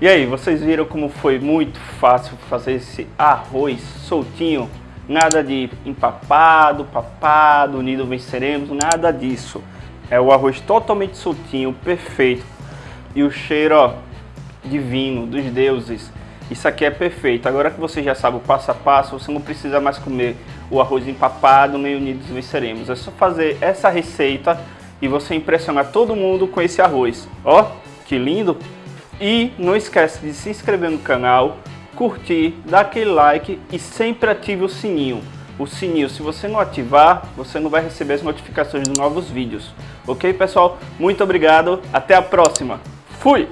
E aí, vocês viram como foi muito fácil fazer esse arroz soltinho? Nada de empapado, papado, unido venceremos, nada disso. É o arroz totalmente soltinho, perfeito. E o cheiro, ó, divino, dos deuses. Isso aqui é perfeito. Agora que você já sabe o passo a passo, você não precisa mais comer o arroz empapado nem unidos venceremos. É só fazer essa receita e você impressionar todo mundo com esse arroz. Ó, que lindo! E não esquece de se inscrever no canal, curtir, dar aquele like e sempre ative o sininho. O sininho, se você não ativar, você não vai receber as notificações de novos vídeos. Ok, pessoal? Muito obrigado, até a próxima. Fui!